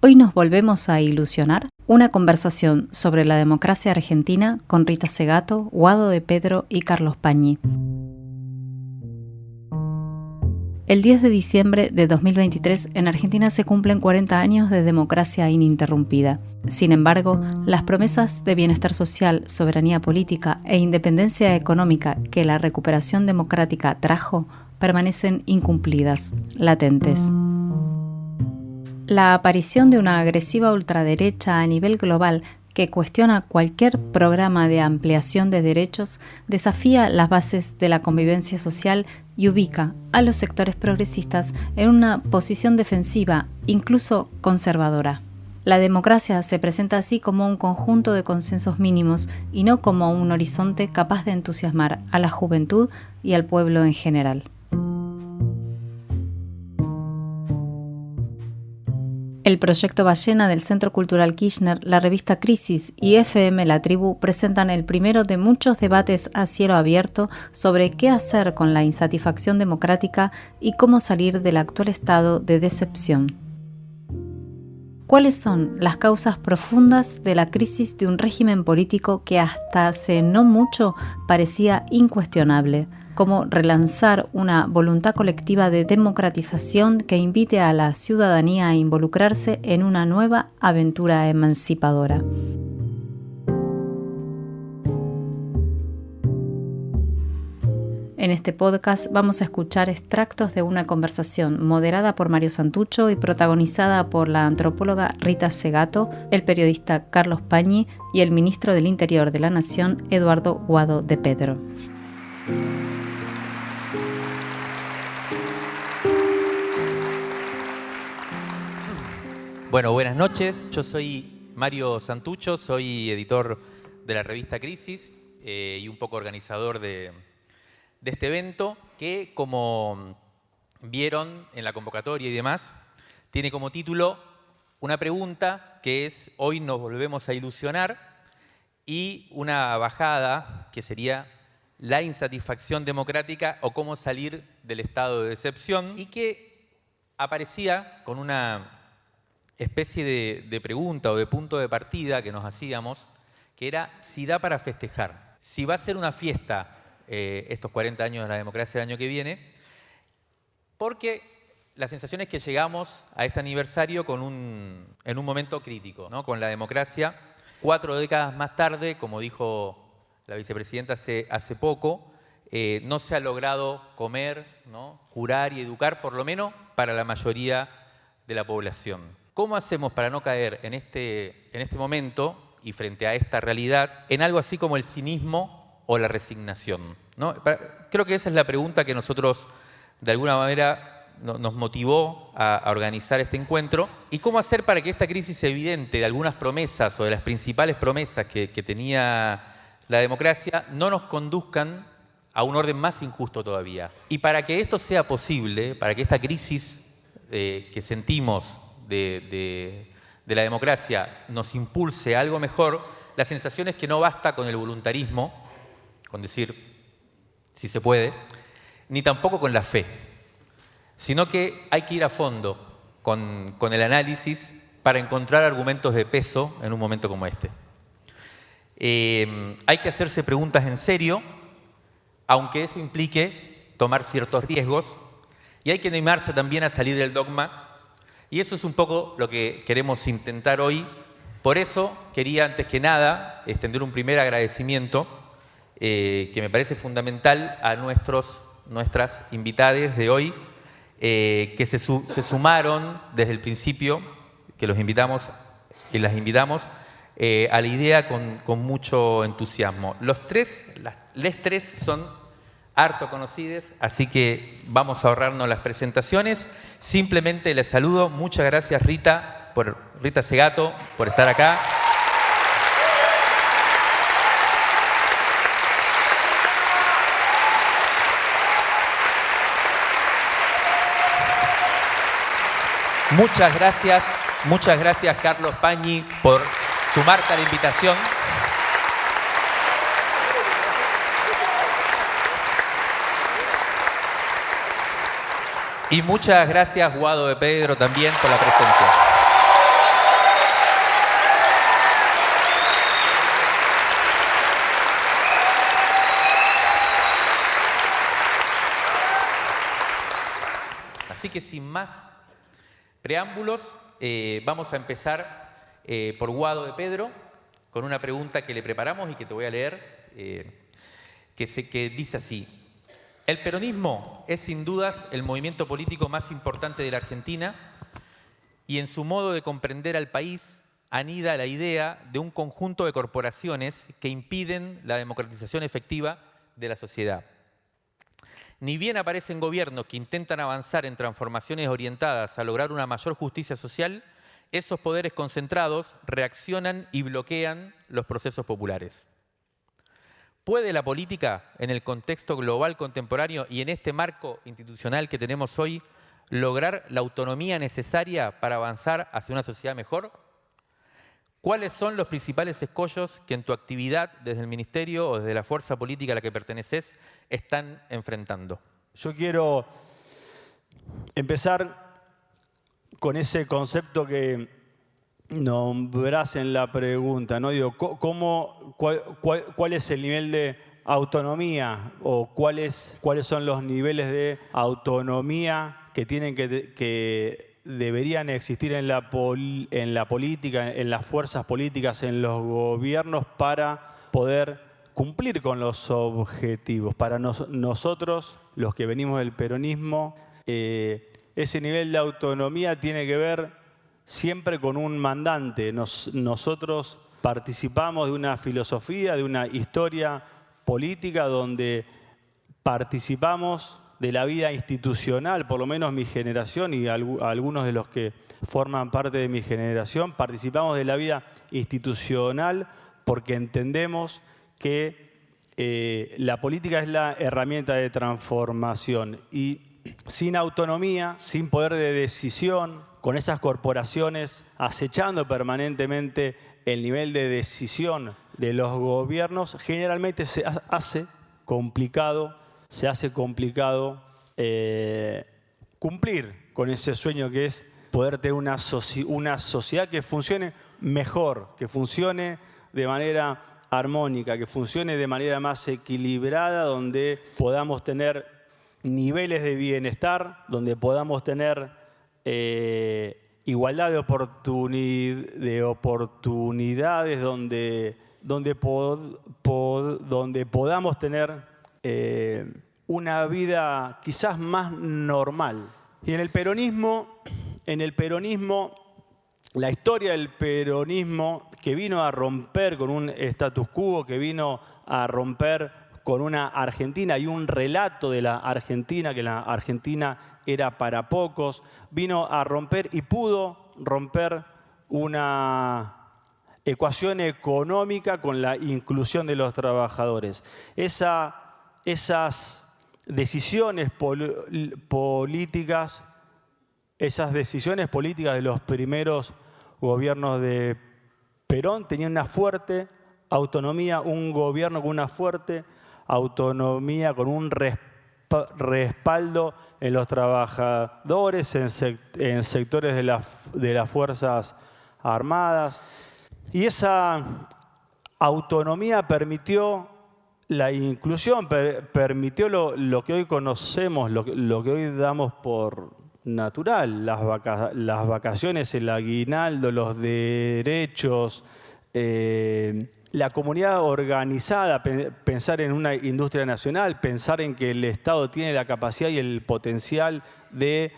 Hoy nos volvemos a ilusionar. Una conversación sobre la democracia argentina con Rita Segato, Guado de Pedro y Carlos Pañi. El 10 de diciembre de 2023 en Argentina se cumplen 40 años de democracia ininterrumpida. Sin embargo, las promesas de bienestar social, soberanía política e independencia económica que la recuperación democrática trajo permanecen incumplidas, latentes. La aparición de una agresiva ultraderecha a nivel global que cuestiona cualquier programa de ampliación de derechos desafía las bases de la convivencia social y ubica a los sectores progresistas en una posición defensiva, incluso conservadora. La democracia se presenta así como un conjunto de consensos mínimos y no como un horizonte capaz de entusiasmar a la juventud y al pueblo en general. El proyecto Ballena del Centro Cultural Kirchner, la revista Crisis y FM La Tribu presentan el primero de muchos debates a cielo abierto sobre qué hacer con la insatisfacción democrática y cómo salir del actual estado de decepción. ¿Cuáles son las causas profundas de la crisis de un régimen político que hasta hace no mucho parecía incuestionable? Como relanzar una voluntad colectiva de democratización que invite a la ciudadanía a involucrarse en una nueva aventura emancipadora. En este podcast vamos a escuchar extractos de una conversación moderada por Mario Santucho y protagonizada por la antropóloga Rita Segato, el periodista Carlos Pañi y el ministro del Interior de la Nación, Eduardo Guado de Pedro. Bueno, buenas noches. Yo soy Mario Santucho, soy editor de la revista Crisis eh, y un poco organizador de, este evento que, como vieron en la convocatoria y demás, tiene como título una pregunta que es Hoy nos volvemos a ilusionar y una bajada que sería la insatisfacción democrática o cómo salir del estado de decepción y que aparecía con una especie de, pregunta o de punto de partida que nos hacíamos, que era si da para festejar, si va a ser una fiesta eh, estos 40 años de la democracia el año que viene, porque la sensación es que llegamos a este aniversario con un, en un momento crítico, ¿no? con la democracia. Cuatro décadas más tarde, como dijo la vicepresidenta hace, hace poco, eh, no se ha logrado comer, ¿no? curar y educar, por lo menos para la mayoría de la población. ¿Cómo hacemos para no caer en este, en este momento y frente a esta realidad en algo así como el cinismo o la resignación? ¿no? Creo que esa es la pregunta que nosotros de alguna manera nos motivó a, organizar este encuentro. ¿Y cómo hacer para que esta crisis evidente de algunas promesas o de las principales promesas que, tenía la democracia no nos conduzcan a un orden más injusto todavía? Y para que esto sea posible, para que esta crisis eh, que sentimos de, la democracia nos impulse algo mejor, la sensación es que no basta con el voluntarismo, con decir si se puede, ni tampoco con la fe, sino que hay que ir a fondo con, el análisis para encontrar argumentos de peso en un momento como este. Eh, hay que hacerse preguntas en serio, aunque eso implique tomar ciertos riesgos, y hay que animarse también a salir del dogma y eso es un poco lo que queremos intentar hoy. Por eso quería, antes que nada, extender un primer agradecimiento eh, que me parece fundamental a nuestros, nuestras invitadas de hoy, eh, que se, sumaron desde el principio, que los invitamos y las invitamos, eh, a la idea con, con, mucho entusiasmo. Los tres, las, les tres son harto conocidas, así que vamos a ahorrarnos las presentaciones. Simplemente les saludo. Muchas gracias Rita, por, Rita Segato, por estar acá. Muchas gracias, muchas gracias Carlos Pañi por sumarte a la invitación. Y muchas gracias, Guado de Pedro, también por la presencia. Así que sin más preámbulos, eh, vamos a empezar eh, por Guado de Pedro, con una pregunta que le preparamos y que te voy a leer, eh, que, se, que dice así. El peronismo es sin dudas el movimiento político más importante de la Argentina y en su modo de comprender al país anida la idea de un conjunto de corporaciones que impiden la democratización efectiva de la sociedad. Ni bien aparecen gobiernos que intentan avanzar en transformaciones orientadas a lograr una mayor justicia social, esos poderes concentrados reaccionan y bloquean los procesos populares. ¿Puede la política, en el contexto global contemporáneo y en este marco institucional que tenemos hoy, lograr la autonomía necesaria para avanzar hacia una sociedad mejor? ¿Cuáles son los principales escollos que en tu actividad desde el Ministerio o desde la fuerza política a la que perteneces están enfrentando? Yo quiero empezar con ese concepto que nombrás en la pregunta, ¿no? Digo, ¿cómo, cuál, es el nivel de autonomía o cuáles, cuáles son los niveles de autonomía que tienen que deberían existir en la, en la política, en las fuerzas políticas, en los gobiernos para poder cumplir con los objetivos. Para nosotros, los que venimos del peronismo, eh, ese nivel de autonomía tiene que ver siempre con un mandante. nosotros participamos de una filosofía, de una historia política donde participamos de la vida institucional, por lo menos mi generación y algunos de los que forman parte de mi generación, participamos de la vida institucional porque entendemos que eh, la política es la herramienta de transformación y sin autonomía, sin poder de decisión, con esas corporaciones acechando permanentemente el nivel de decisión de los gobiernos, generalmente se hace complicado se hace complicado eh, cumplir con ese sueño que es poder tener una, una sociedad que funcione mejor, que funcione de manera armónica, que funcione de manera más equilibrada, donde podamos tener niveles de bienestar, donde podamos tener eh, igualdad de, de, oportunidades, donde, donde, donde podamos tener eh, una vida quizás más normal. Y en el peronismo, en el peronismo, la historia del peronismo que vino a romper con un status quo, que vino a romper con una Argentina y un relato de la Argentina, que la Argentina era para pocos, vino a romper y pudo romper una ecuación económica con la inclusión de los trabajadores. Esa esas decisiones políticas, esas decisiones políticas de los primeros gobiernos de Perón tenían una fuerte autonomía, un gobierno con una fuerte autonomía, con un respaldo en los trabajadores, en, sectores de, de las Fuerzas Armadas. Y esa autonomía permitió la inclusión permitió lo, que hoy conocemos, lo, que hoy damos por natural, las, las, vacaciones, el aguinaldo, los derechos, eh, la comunidad organizada, pensar en una industria nacional, pensar en que el Estado tiene la capacidad y el potencial de,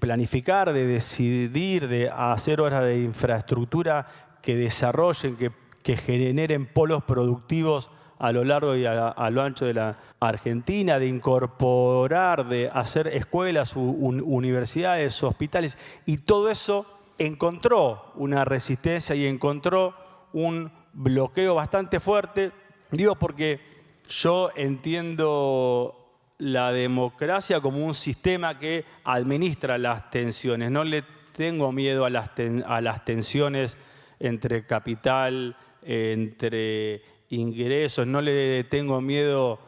planificar, de decidir, de hacer obras de infraestructura que desarrollen, que, generen polos productivos a lo largo y a, lo ancho de la Argentina, de incorporar, de hacer escuelas, universidades, hospitales, y todo eso encontró una resistencia y encontró un bloqueo bastante fuerte. Digo porque yo entiendo la democracia como un sistema que administra las tensiones. No le tengo miedo a las, a las tensiones entre capital, entre ingresos, no le tengo miedo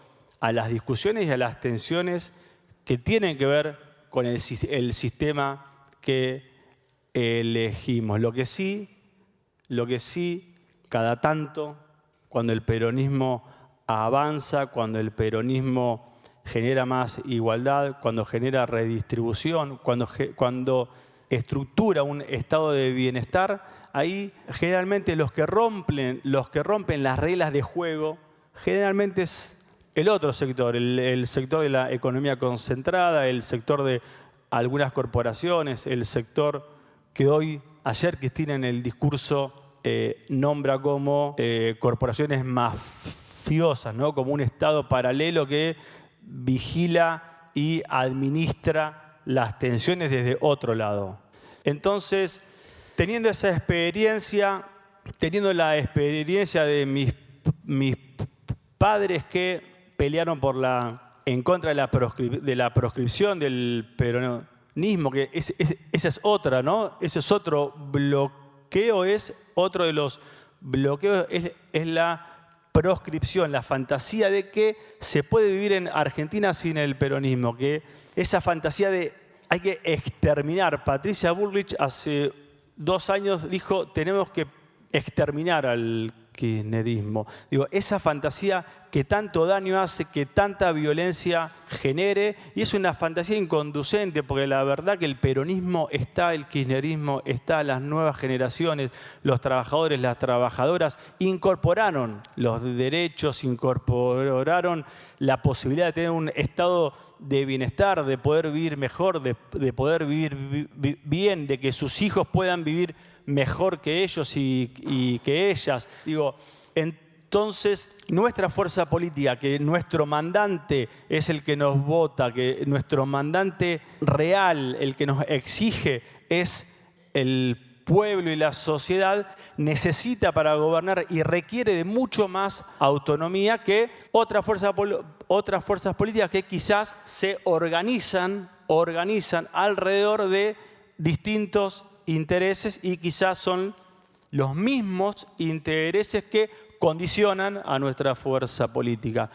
a las discusiones y a las tensiones que tienen que ver con el, sistema que elegimos. Lo que sí, lo que sí, cada tanto, cuando el peronismo avanza, cuando el peronismo genera más igualdad, cuando genera redistribución, cuando, estructura un estado de bienestar, ahí generalmente los que rompen, los que rompen las reglas de juego, generalmente es el otro sector, el, sector de la economía concentrada, el sector de algunas corporaciones, el sector que hoy, ayer Cristina en el discurso eh, nombra como eh, corporaciones mafiosas, ¿no? como un Estado paralelo que vigila y administra las tensiones desde otro lado. Entonces, teniendo esa experiencia, teniendo la experiencia de mis, mis padres que pelearon por la, en contra de la, proscripción del peronismo, que esa es otra, ¿no? Ese es otro bloqueo, es otro de los bloqueos, es, es la proscripción, la fantasía de que se puede vivir en Argentina sin el peronismo, que esa fantasía de hay que exterminar. Patricia Bullrich hace dos años dijo, tenemos que exterminar al kirchnerismo. Digo, esa fantasía que tanto daño hace, que tanta violencia genere, y es una fantasía inconducente, porque la verdad que el peronismo está, el kirchnerismo está, las nuevas generaciones, los trabajadores, las trabajadoras, incorporaron los derechos, incorporaron la posibilidad de tener un estado de bienestar, de poder vivir mejor, de, poder vivir bien, de que sus hijos puedan vivir mejor que ellos y, que ellas. Digo, entonces, nuestra fuerza política, que nuestro mandante es el que nos vota, que nuestro mandante real, el que nos exige, es el pueblo y la sociedad, necesita para gobernar y requiere de mucho más autonomía que otras fuerzas, otras fuerzas políticas que quizás se organizan, organizan alrededor de distintos intereses y quizás son los mismos intereses que condicionan a nuestra fuerza política.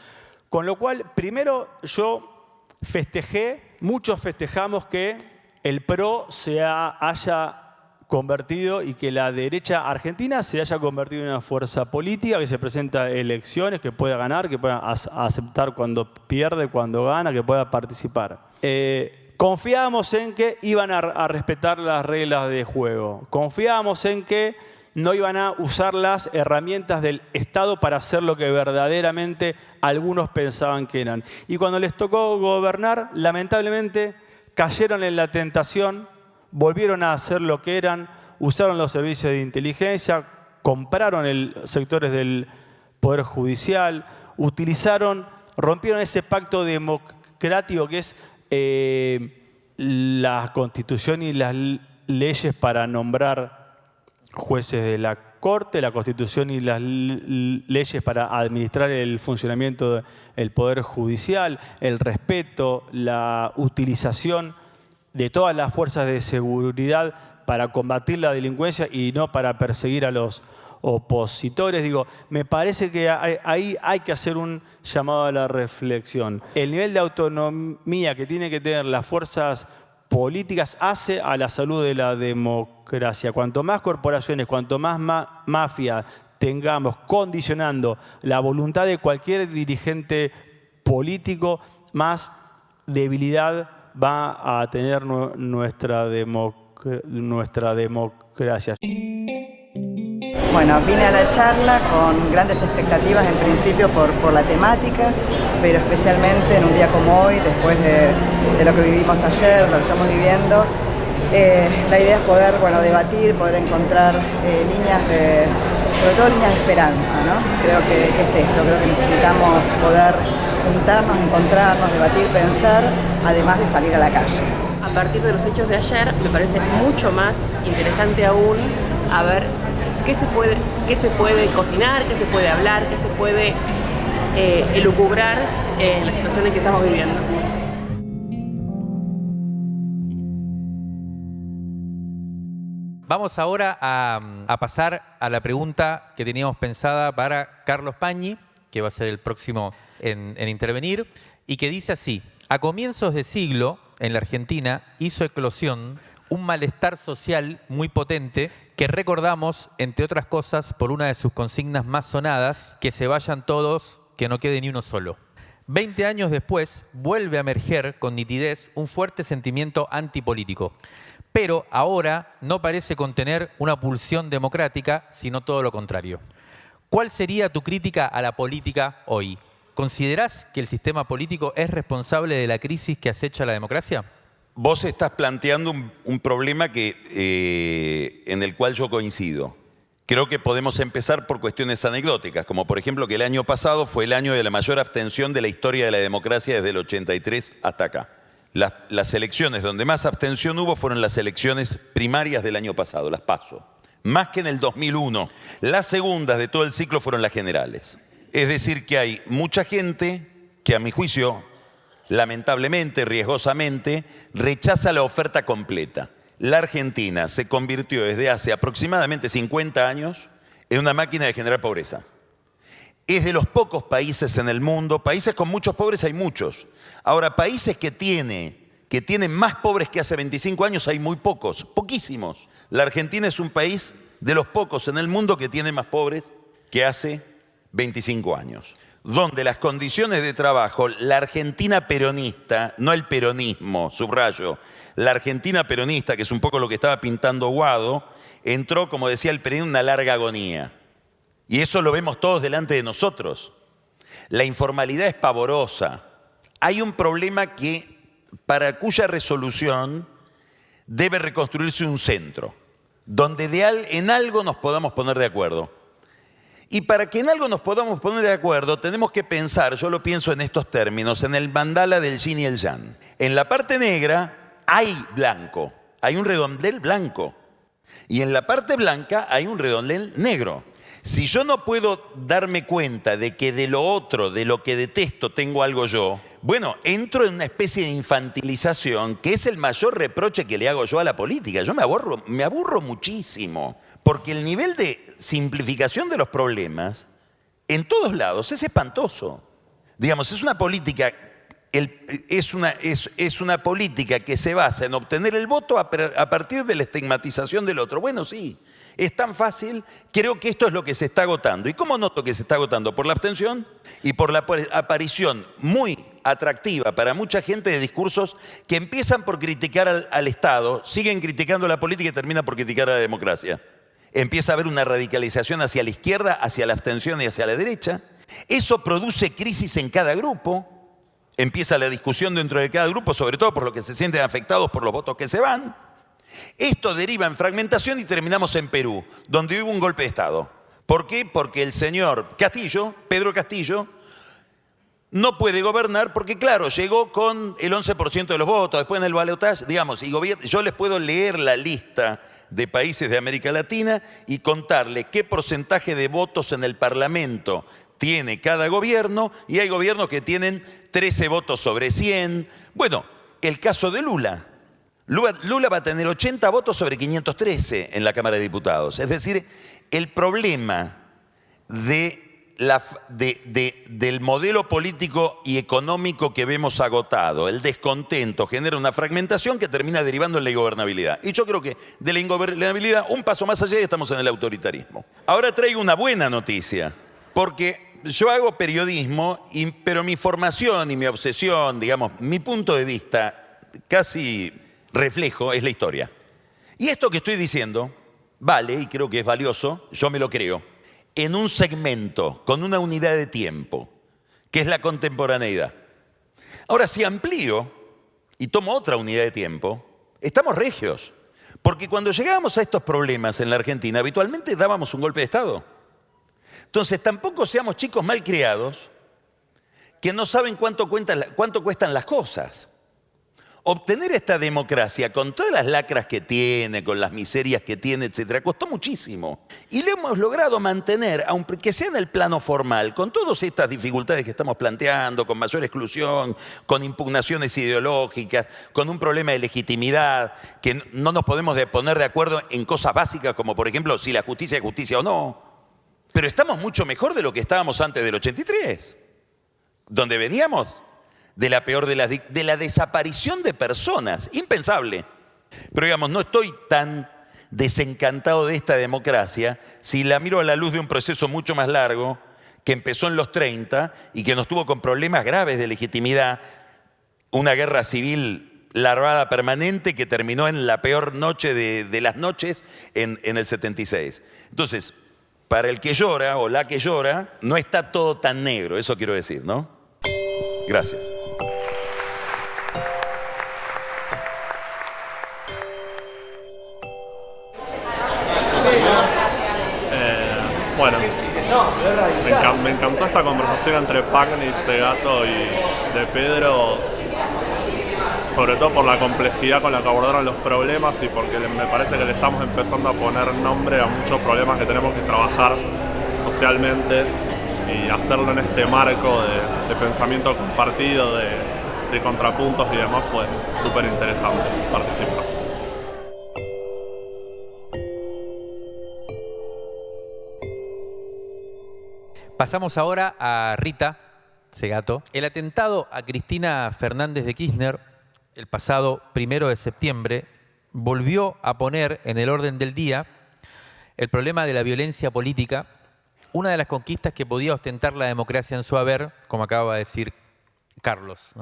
Con lo cual, primero yo festejé, muchos festejamos que el PRO se haya convertido y que la derecha argentina se haya convertido en una fuerza política que se presenta elecciones, que pueda ganar, que pueda aceptar cuando pierde, cuando gana, que pueda participar. Eh, Confiábamos en que iban a, respetar las reglas de juego. Confiábamos en que no iban a usar las herramientas del Estado para hacer lo que verdaderamente algunos pensaban que eran. Y cuando les tocó gobernar, lamentablemente cayeron en la tentación, volvieron a hacer lo que eran, usaron los servicios de inteligencia, compraron el, sectores del Poder Judicial, utilizaron, rompieron ese pacto democrático que es eh, la constitución y las leyes para nombrar jueces de la Corte, la constitución y las leyes para administrar el funcionamiento del Poder Judicial, el respeto, la utilización de todas las fuerzas de seguridad para combatir la delincuencia y no para perseguir a los opositores. Digo, me parece que ahí hay que hacer un llamado a la reflexión. El nivel de autonomía que tiene que tener las fuerzas políticas hace a la salud de la democracia. Cuanto más corporaciones, cuanto más mafia tengamos condicionando la voluntad de cualquier dirigente político, más debilidad va a tener nuestra democracia. Bueno, vine a la charla con grandes expectativas en principio por, la temática, pero especialmente en un día como hoy, después de, lo que vivimos ayer, lo que estamos viviendo, eh, la idea es poder bueno, debatir, poder encontrar eh, líneas de, sobre todo líneas de esperanza, ¿no? Creo que, que, es esto, creo que necesitamos poder juntarnos, encontrarnos, debatir, pensar, además de salir a la calle. A partir de los hechos de ayer, me parece mucho más interesante aún a ver qué se puede, qué se puede cocinar, qué se puede hablar, qué se puede eh, elucubrar en la situación en que estamos viviendo. Vamos ahora a, pasar a la pregunta que teníamos pensada para Carlos Pañi, que va a ser el próximo en, en intervenir, y que dice así, a comienzos de siglo, en la Argentina, hizo eclosión un malestar social muy potente que recordamos, entre otras cosas, por una de sus consignas más sonadas, que se vayan todos, que no quede ni uno solo. Veinte años después, vuelve a emerger con nitidez un fuerte sentimiento antipolítico, pero ahora no parece contener una pulsión democrática, sino todo lo contrario. ¿Cuál sería tu crítica a la política hoy? ¿Considerás que el sistema político es responsable de la crisis que acecha la democracia? Vos estás planteando un, problema que, eh, en el cual yo coincido. Creo que podemos empezar por cuestiones anecdóticas, como por ejemplo que el año pasado fue el año de la mayor abstención de la historia de la democracia desde el 83 hasta acá. Las, las elecciones donde más abstención hubo fueron las elecciones primarias del año pasado, las PASO más que en el 2001. Las segundas de todo el ciclo fueron las generales. Es decir, que hay mucha gente que a mi juicio, lamentablemente, riesgosamente, rechaza la oferta completa. La Argentina se convirtió desde hace aproximadamente 50 años en una máquina de generar pobreza. Es de los pocos países en el mundo, países con muchos pobres hay muchos. Ahora, países que, tiene, que tienen más pobres que hace 25 años hay muy pocos, poquísimos. La Argentina es un país de los pocos en el mundo que tiene más pobres que hace 25 años. Donde las condiciones de trabajo, la Argentina peronista, no el peronismo, subrayo, la Argentina peronista, que es un poco lo que estaba pintando Guado, entró, como decía el Perón, en una larga agonía. Y eso lo vemos todos delante de nosotros. La informalidad es pavorosa. Hay un problema que, para cuya resolución debe reconstruirse un centro donde en algo nos podamos poner de acuerdo. Y para que en algo nos podamos poner de acuerdo, tenemos que pensar, yo lo pienso en estos términos, en el mandala del yin y el yang. En la parte negra hay blanco, hay un redondel blanco. Y en la parte blanca hay un redondel negro. Si yo no puedo darme cuenta de que de lo otro, de lo que detesto, tengo algo yo, bueno, entro en una especie de infantilización que es el mayor reproche que le hago yo a la política. Yo me aburro, me aburro muchísimo, porque el nivel de simplificación de los problemas en todos lados es espantoso. Digamos, es una política, es, una, es, una, política que se basa en obtener el voto a partir de la estigmatización del otro. Bueno, sí, es tan fácil, creo que esto es lo que se está agotando. ¿Y cómo noto que se está agotando? Por la abstención y por la aparición muy atractiva para mucha gente de discursos que empiezan por criticar al, Estado, siguen criticando la política y terminan por criticar a la democracia. Empieza a haber una radicalización hacia la izquierda, hacia la abstención y hacia la derecha. Eso produce crisis en cada grupo. Empieza la discusión dentro de cada grupo, sobre todo por lo que se sienten afectados por los votos que se van. Esto deriva en fragmentación y terminamos en Perú, donde hubo un golpe de Estado. ¿Por qué? Porque el señor Castillo, Pedro Castillo, no puede gobernar porque, claro, llegó con el 11% de los votos, después en el balotaje, digamos, y yo les puedo leer la lista de países de América Latina y contarle qué porcentaje de votos en el Parlamento tiene cada gobierno, y hay gobiernos que tienen 13 votos sobre 100. Bueno, el caso de Lula. Lula va a tener 80 votos sobre 513 en la Cámara de Diputados. Es decir, el problema del modelo político y económico que vemos agotado, el descontento, genera una fragmentación que termina derivando en la ingobernabilidad. Y yo creo que de la ingobernabilidad, un paso más allá, y estamos en el autoritarismo. Ahora traigo una buena noticia, porque yo hago periodismo, pero mi formación y mi obsesión, digamos, mi punto de vista casi reflejo es la historia. Y esto que estoy diciendo vale, y creo que es valioso, yo me lo creo, en un segmento, con una unidad de tiempo, que es la contemporaneidad. Ahora, si amplío y tomo otra unidad de tiempo, estamos regios. Porque cuando llegábamos a estos problemas en la Argentina, habitualmente dábamos un golpe de Estado. Entonces, tampoco seamos chicos mal criados que no saben cuánto, cuánto cuestan las cosas obtener esta democracia con todas las lacras que tiene, con las miserias que tiene, etcétera, costó muchísimo. Y lo hemos logrado mantener, aunque sea en el plano formal, con todas estas dificultades que estamos planteando, con mayor exclusión, con impugnaciones ideológicas, con un problema de legitimidad, que no nos podemos poner de acuerdo en cosas básicas como, por ejemplo, si la justicia es justicia o no. Pero estamos mucho mejor de lo que estábamos antes del 83, donde veníamos de la peor de la, de la desaparición de personas. Impensable. Pero digamos, no estoy tan desencantado de esta democracia si la miro a la luz de un proceso mucho más largo que empezó en los 30 y que nos tuvo con problemas graves de legitimidad, una guerra civil larvada permanente que terminó en la peor noche de, las noches en, en el 76. Entonces, para el que llora o la que llora, no está todo tan negro, eso quiero decir, ¿no? Gracias. Bueno, me, encantó esta conversación entre Pagni, Segato y de Pedro, sobre todo por la complejidad con la que abordaron los problemas y porque me parece que le estamos empezando a poner nombre a muchos problemas que tenemos que trabajar socialmente y hacerlo en este marco de, pensamiento compartido, de, de contrapuntos y demás fue súper interesante participar. Pasamos ahora a Rita Segato. El atentado a Cristina Fernández de Kirchner el pasado primero de septiembre volvió a poner en el orden del día el problema de la violencia política, una de las conquistas que podía ostentar la democracia en su haber, como acaba de decir Carlos.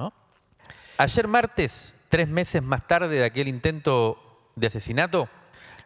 Ayer martes, tres meses más tarde de aquel intento de asesinato,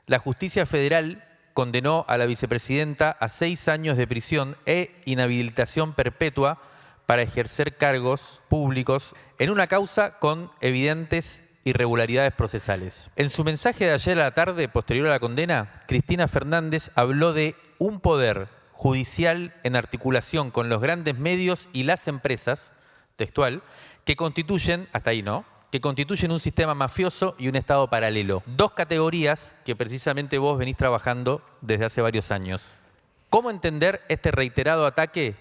la justicia federal condenó a la vicepresidenta a seis años de prisión e inhabilitación perpetua para ejercer cargos públicos en una causa con evidentes irregularidades procesales. En su mensaje de ayer a la tarde, posterior a la condena, Cristina Fernández habló de un poder judicial en articulación con los grandes medios y las empresas, textual, que constituyen, hasta ahí no, que constituyen un sistema mafioso y un Estado paralelo. Dos categorías que precisamente vos venís trabajando desde hace varios años. ¿Cómo entender este reiterado ataque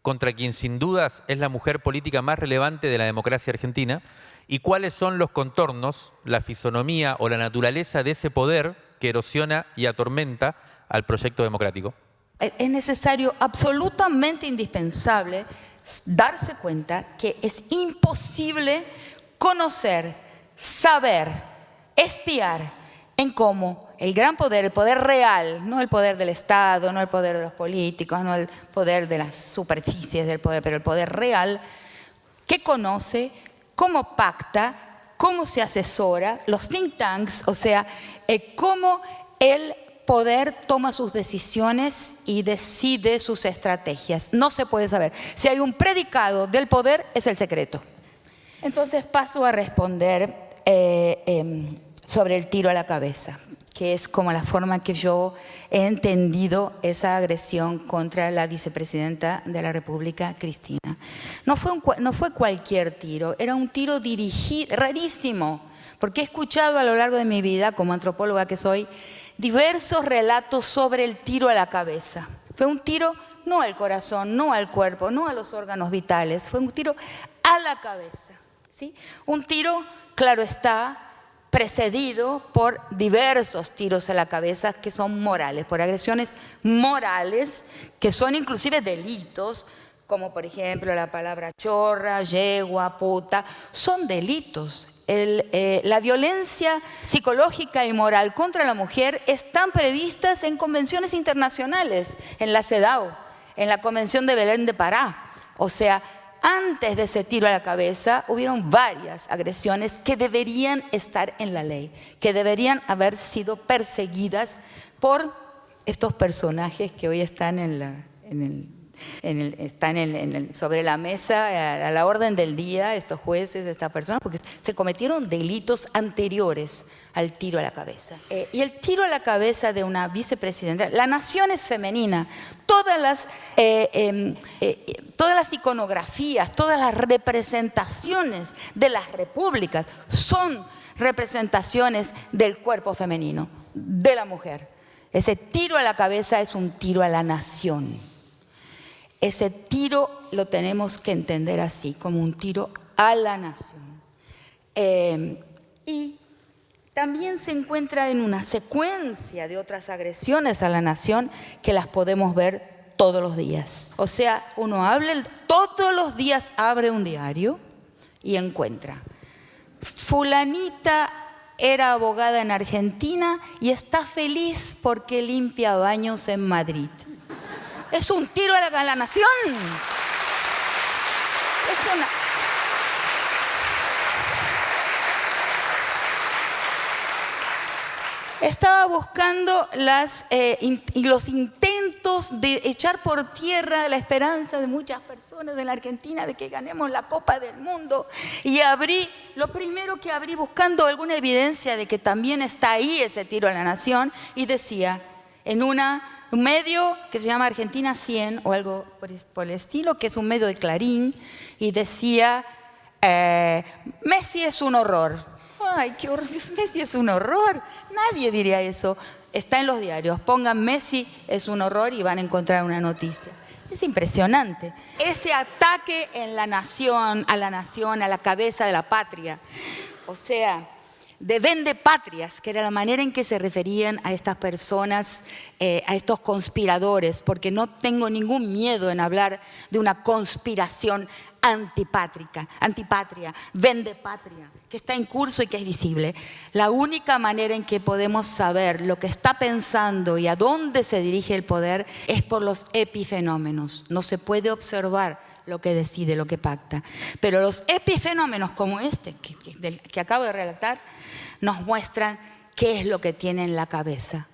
contra quien sin dudas es la mujer política más relevante de la democracia argentina? ¿Y cuáles son los contornos, la fisonomía o la naturaleza de ese poder que erosiona y atormenta al proyecto democrático? Es necesario, absolutamente indispensable, darse cuenta que es imposible conocer, saber, espiar en cómo el gran poder, el poder real, no el poder del Estado, no el poder de los políticos, no el poder de las superficies del poder, pero el poder real, que conoce, cómo pacta, cómo se asesora, los think tanks, o sea, eh, cómo el poder toma sus decisiones y decide sus estrategias. No se puede saber. Si hay un predicado del poder, es el secreto. Entonces paso a responder eh, em, sobre el tiro a la cabeza, que es como la forma que yo he entendido esa agresión contra la vicepresidenta de la República, Cristina. No fue, no fue cualquier tiro, era un tiro dirigido, rarísimo, porque he escuchado a lo largo de mi vida, como antropóloga que soy, diversos relatos sobre el tiro a la cabeza. Fue un tiro no al corazón, no al cuerpo, no a los órganos vitales, fue un tiro a la cabeza. Un tiro, claro está, precedido por diversos tiros a la cabeza que son morales, por agresiones morales, que son inclusive delitos, como por ejemplo la palabra chorra, yegua, puta, son delitos. Eh, la violencia psicológica y moral contra la mujer están previstas en convenciones internacionales, en la CEDAW, en la Convención de Belén de Pará. O sea, antes de ese tiro a la cabeza hubieron varias agresiones que deberían estar en la ley, que deberían haber sido perseguidas por estos personajes que hoy están en, la, en el están sobre la mesa, a, la orden del día, estos jueces, estas personas, porque se cometieron delitos anteriores al tiro a la cabeza. Eh, y el tiro a la cabeza de una vicepresidenta, la nación es femenina, eh, em, eh, todas las iconografías, todas las representaciones de las repúblicas son representaciones del cuerpo femenino, de la mujer. Ese tiro a la cabeza es un tiro a la nación. Ese tiro lo tenemos que entender así, como un tiro a la nación. Eh, y también se encuentra en una secuencia de otras agresiones a la nación que las podemos ver todos los días. O sea, uno habla, todos los días abre un diario y encuentra. Fulanita era abogada en Argentina y está feliz porque limpia baños en Madrid Es un tiro a la, nación. Estaba buscando eh, los intentos de echar por tierra la esperanza de muchas personas en la Argentina de que ganemos la Copa del Mundo. Y abrí, lo primero que abrí buscando alguna evidencia de que también está ahí ese tiro a la nación y decía, en una, un medio que se llama Argentina 100 o algo por, el estilo, que es un medio de Clarín, y decía, eh, Messi es un horror ay, qué horror, Messi es un horror. Nadie diría eso. Está en los diarios, pongan Messi es un horror y van a encontrar una noticia. Es impresionante. Ese ataque en la nación, a la nación, a la cabeza de la patria. O sea, de vende patrias, que era la manera en que se referían a estas personas, eh, a estos conspiradores, porque no tengo ningún miedo en hablar de una conspiración antipátrica, antipatria, vende patria, que está en curso y que es visible. La única manera en que podemos saber lo que está pensando y a dónde se dirige el poder es por los epifenómenos. No se puede observar lo que decide, lo que pacta. Pero los epifenómenos como este que, acabo de relatar nos muestran qué es lo que tiene en la cabeza.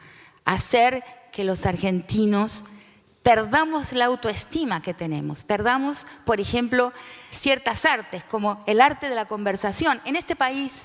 Hacer que los argentinos perdamos la autoestima que tenemos, perdamos, por ejemplo, ciertas artes, como el arte de la conversación. En este país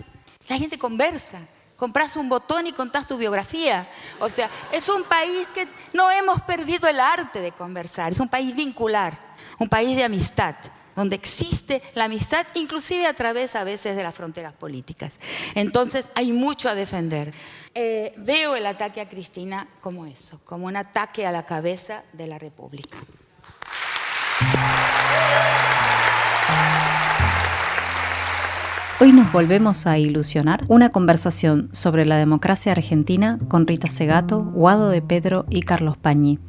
la gente conversa, compras un botón y contás tu biografía. O sea, es un país que no hemos perdido el arte de conversar, es un país vincular, un país de amistad donde existe la amistad, inclusive a través a veces de las fronteras políticas. Entonces hay mucho a defender. Eh, veo el ataque a Cristina como eso, como un ataque a la cabeza de la República. Hoy nos volvemos a ilusionar una conversación sobre la democracia argentina con Rita Segato, Guado de Pedro y Carlos Pañi.